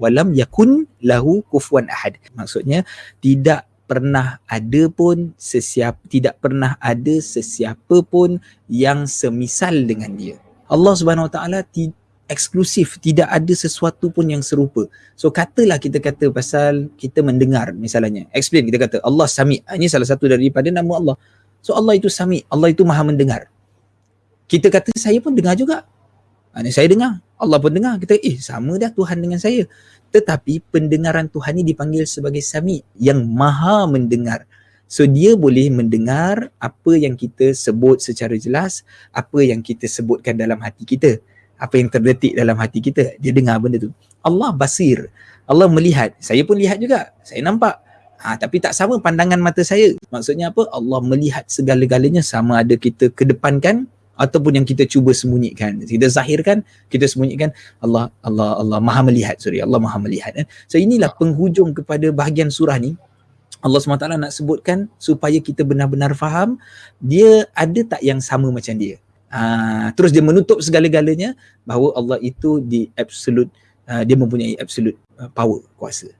walam yakun lahu kufuwan ahad. Maksudnya tidak pernah ada pun sesiapa tidak pernah ada sesiapa pun yang semisal dengan dia. Allah Subhanahu Wa Taala eksklusif tidak ada sesuatu pun yang serupa. So katalah kita kata pasal kita mendengar misalnya. Explain kita kata Allah Sami. Ah, ini salah satu daripada nama Allah. So Allah itu Sami. Allah itu Maha mendengar. Kita kata saya pun dengar juga. Ini ah, saya dengar Allah pun dengar. Kita eh sama dah Tuhan dengan saya. Tetapi pendengaran Tuhan ini dipanggil sebagai Sami yang Maha mendengar. So dia boleh mendengar apa yang kita sebut secara jelas, apa yang kita sebutkan dalam hati kita apa yang terdetik dalam hati kita. Dia dengar benda tu. Allah basir. Allah melihat. Saya pun lihat juga. Saya nampak. Ha, tapi tak sama pandangan mata saya. Maksudnya apa? Allah melihat segala-galanya. Sama ada kita kedepankan ataupun yang kita cuba sembunyikan. Kita zahirkan kita sembunyikan Allah Allah Allah Maha melihat sorry Allah Maha melihat eh. so inilah penghujung kepada bahagian surah ni. Allah SWT nak sebutkan supaya kita benar-benar faham dia ada tak yang sama macam dia? Uh, terus dia menutup segala-galanya bahawa Allah itu di absolute uh, dia mempunyai absolute uh, power kuasa